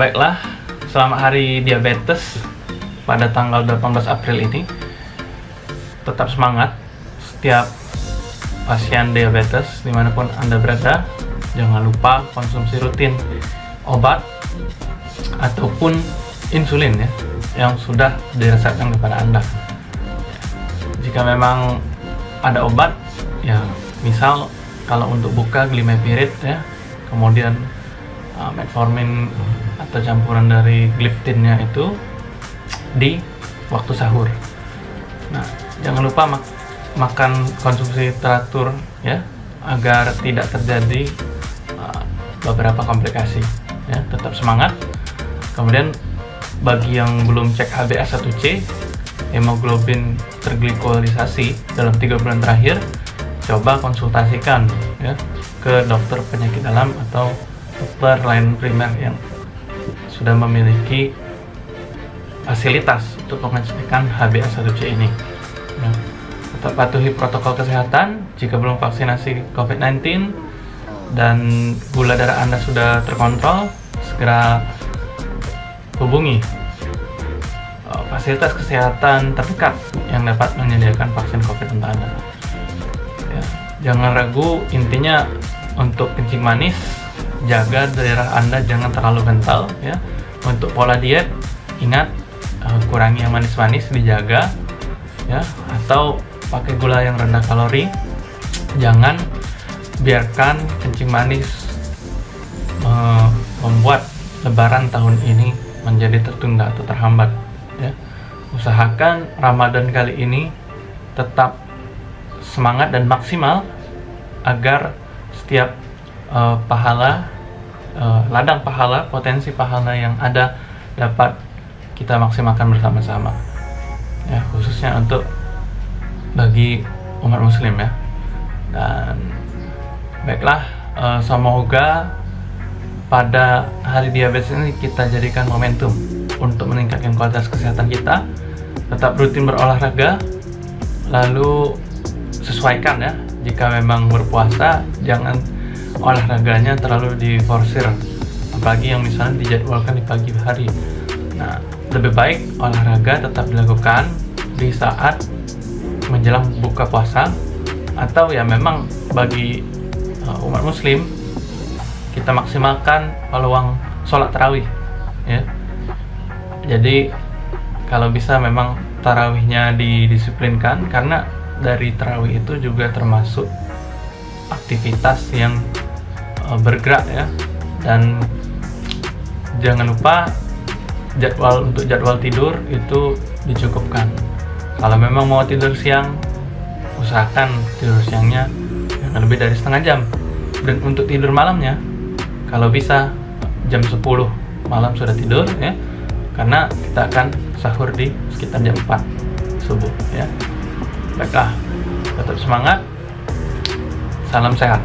Baiklah, selamat hari diabetes pada tanggal 18 April ini. Tetap semangat setiap pasien diabetes di mana pun Anda berada. Jangan lupa konsumsi rutin obat ataupun insulin ya yang sudah diresepkan kepada Anda. Jika memang ada obat, ya misal kalau untuk buka glimepirid ya, kemudian uh, metformin atau campuran dari gliptinnya itu di waktu sahur. Nah, jangan lupa mak makan konsumsi teratur ya agar tidak terjadi uh, beberapa komplikasi. Ya, tetap semangat. Kemudian bagi yang belum cek HbA1c, hemoglobin terglikolisasi dalam tiga bulan terakhir, coba konsultasikan ya ke dokter penyakit dalam atau dokter lain primer yang sudah memiliki fasilitas untuk mengecekkan HbA1c ini. Ya. Tetap patuhi protokol kesehatan jika belum vaksinasi COVID-19 dan gula darah Anda sudah terkontrol, segera hubungi uh, fasilitas kesehatan terdekat yang dapat menyediakan vaksin COVID untuk Anda. Ya, jangan ragu, intinya untuk kencing manis jaga daerah Anda jangan terlalu kental ya. Untuk pola diet ingat uh, kurangi yang manis-manis dijaga ya atau pakai gula yang rendah kalori. Jangan biarkan kencing manis uh, membuat lebaran tahun ini menjadi tertunda atau terhambat ya. Usahakan Ramadan kali ini tetap semangat dan maksimal agar setiap uh, pahala uh, ladang pahala potensi pahala yang ada dapat kita maksimalkan bersama-sama. Ya khususnya untuk bagi umat muslim ya. Dan baiklah uh, semoga pada hari diabetes ini kita jadikan momentum untuk meningkatkan kualitas kesehatan kita. Tetap rutin berolahraga lalu sesuaikan ya jika memang berpuasa jangan olahraganya terlalu diforsir apalagi yang misalnya dijadwalkan di pagi hari. Nah lebih baik olahraga tetap dilakukan di saat menjelang buka puasa atau ya memang bagi uh, umat muslim kita maksimalkan peluang sholat tarawih ya. Jadi kalau bisa memang tarawihnya didisiplinkan karena dari tarawih itu juga termasuk aktivitas yang bergerak ya. Dan jangan lupa jadwal untuk jadwal tidur itu dicukupkan. Kalau memang mau tidur siang usahakan tidur siangnya jangan lebih dari setengah jam. Dan untuk tidur malamnya kalau bisa jam 10 malam sudah tidur ya karena kita akan sahur di sekitar jam 4 subuh ya. Baiklah tetap semangat salam sehat